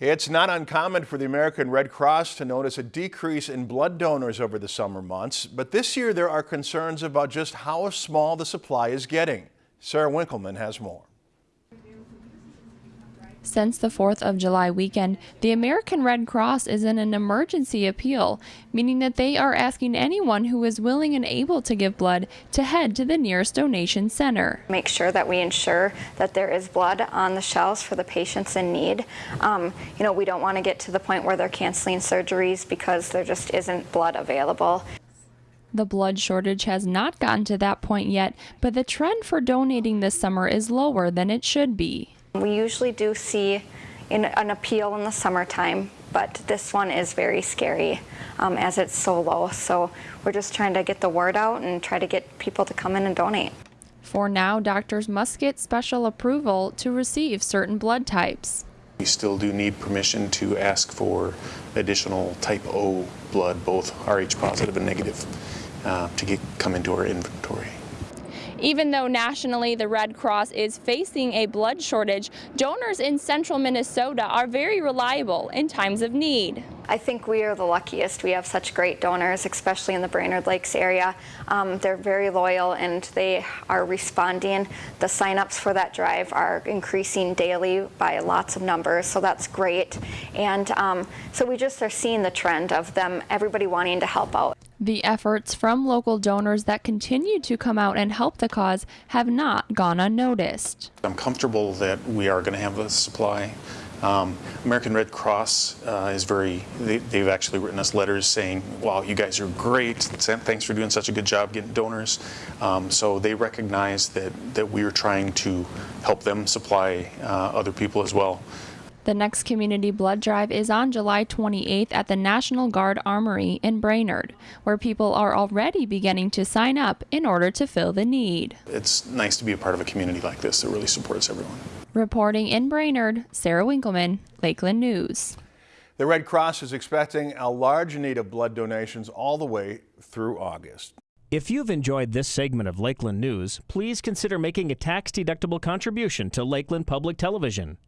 It's not uncommon for the American Red Cross to notice a decrease in blood donors over the summer months, but this year there are concerns about just how small the supply is getting. Sarah Winkleman has more. Since the 4th of July weekend, the American Red Cross is in an emergency appeal, meaning that they are asking anyone who is willing and able to give blood to head to the nearest donation center. Make sure that we ensure that there is blood on the shelves for the patients in need. Um, you know, we don't want to get to the point where they're canceling surgeries because there just isn't blood available. The blood shortage has not gotten to that point yet, but the trend for donating this summer is lower than it should be. We usually do see in an appeal in the summertime, but this one is very scary um, as it's so low. So we're just trying to get the word out and try to get people to come in and donate. For now, doctors must get special approval to receive certain blood types. We still do need permission to ask for additional type O blood, both Rh positive and negative, uh, to get, come into our inventory. Even though nationally the Red Cross is facing a blood shortage, donors in central Minnesota are very reliable in times of need. I think we are the luckiest. We have such great donors, especially in the Brainerd Lakes area. Um, they're very loyal and they are responding. The signups for that drive are increasing daily by lots of numbers, so that's great. And um, so we just are seeing the trend of them, everybody wanting to help out. The efforts from local donors that continue to come out and help the cause have not gone unnoticed. I'm comfortable that we are going to have a supply. Um, American Red Cross uh, is very, they, have actually written us letters saying, wow, you guys are great. Thanks for doing such a good job getting donors. Um, so they recognize that, that we are trying to help them supply uh, other people as well. The next community blood drive is on July 28th at the National Guard Armory in Brainerd, where people are already beginning to sign up in order to fill the need. It's nice to be a part of a community like this that really supports everyone. Reporting in Brainerd, Sarah Winkleman, Lakeland News. The Red Cross is expecting a large need of blood donations all the way through August. If you've enjoyed this segment of Lakeland News, please consider making a tax-deductible contribution to Lakeland Public Television.